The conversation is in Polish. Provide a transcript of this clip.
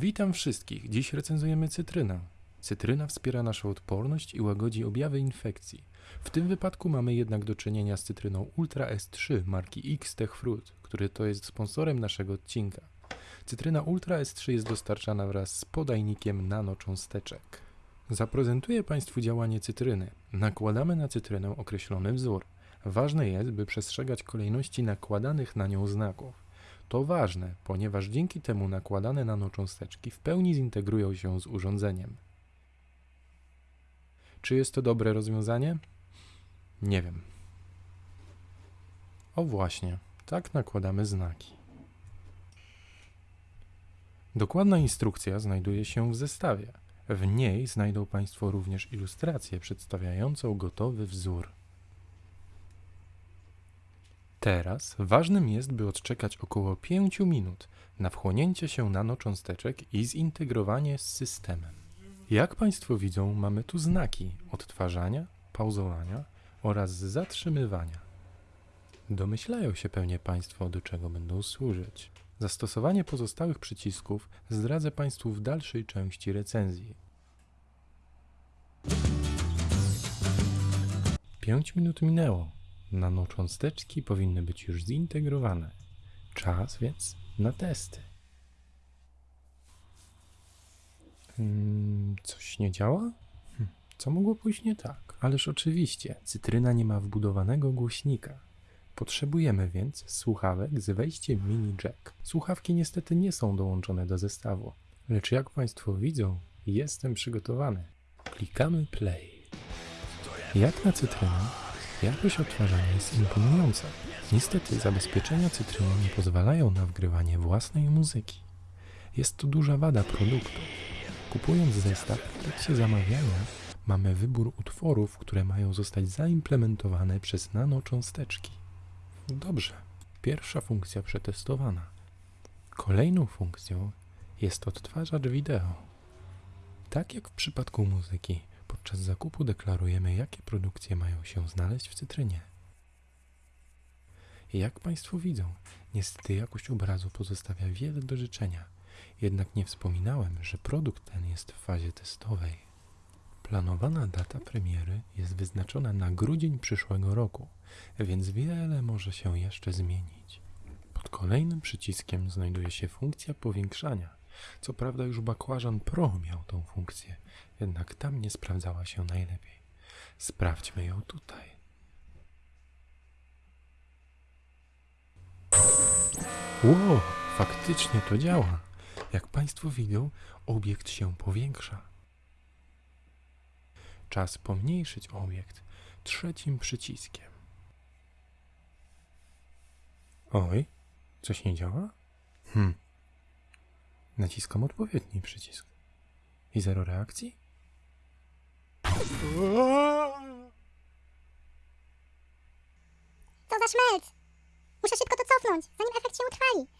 Witam wszystkich. Dziś recenzujemy cytrynę. Cytryna wspiera naszą odporność i łagodzi objawy infekcji. W tym wypadku mamy jednak do czynienia z cytryną Ultra S3 marki X Tech Fruit, który to jest sponsorem naszego odcinka. Cytryna Ultra S3 jest dostarczana wraz z podajnikiem nanocząsteczek. Zaprezentuję Państwu działanie cytryny. Nakładamy na cytrynę określony wzór. Ważne jest, by przestrzegać kolejności nakładanych na nią znaków. To ważne, ponieważ dzięki temu nakładane nanocząsteczki w pełni zintegrują się z urządzeniem. Czy jest to dobre rozwiązanie? Nie wiem. O właśnie, tak nakładamy znaki. Dokładna instrukcja znajduje się w zestawie. W niej znajdą Państwo również ilustrację przedstawiającą gotowy wzór. Teraz ważnym jest, by odczekać około 5 minut na wchłonięcie się nanocząsteczek i zintegrowanie z systemem. Jak Państwo widzą, mamy tu znaki odtwarzania, pauzowania oraz zatrzymywania. Domyślają się pewnie Państwo, do czego będą służyć. Zastosowanie pozostałych przycisków zdradzę Państwu w dalszej części recenzji. 5 minut minęło. Nanocząsteczki powinny być już zintegrowane. Czas więc na testy. Hmm, coś nie działa? Hm, co mogło pójść nie tak? Ależ oczywiście, cytryna nie ma wbudowanego głośnika. Potrzebujemy więc słuchawek z wejściem mini jack. Słuchawki niestety nie są dołączone do zestawu, lecz jak Państwo widzą, jestem przygotowany. Klikamy play. Jak na cytrynę, jakość odtwarzania jest imponująca. Niestety zabezpieczenia cytryny nie pozwalają na wgrywanie własnej muzyki. Jest to duża wada produktu. Kupując zestaw w trakcie zamawiania, mamy wybór utworów, które mają zostać zaimplementowane przez nanocząsteczki. Dobrze, pierwsza funkcja przetestowana. Kolejną funkcją jest odtwarzacz wideo. Tak jak w przypadku muzyki, podczas zakupu deklarujemy, jakie produkcje mają się znaleźć w cytrynie. Jak Państwo widzą, niestety jakość obrazu pozostawia wiele do życzenia. Jednak nie wspominałem, że produkt ten jest w fazie testowej. Planowana data premiery jest wyznaczona na grudzień przyszłego roku, więc wiele może się jeszcze zmienić. Pod kolejnym przyciskiem znajduje się funkcja powiększania. Co prawda już bakłażan Pro miał tą funkcję, jednak tam nie sprawdzała się najlepiej. Sprawdźmy ją tutaj. Wow, faktycznie to działa. Jak Państwo widzą, obiekt się powiększa. Czas pomniejszyć obiekt trzecim przyciskiem. Oj, coś nie działa? Hm. Naciskam odpowiedni przycisk. I zero reakcji? To za szmelc! Muszę szybko to cofnąć, zanim efekt się utrwali.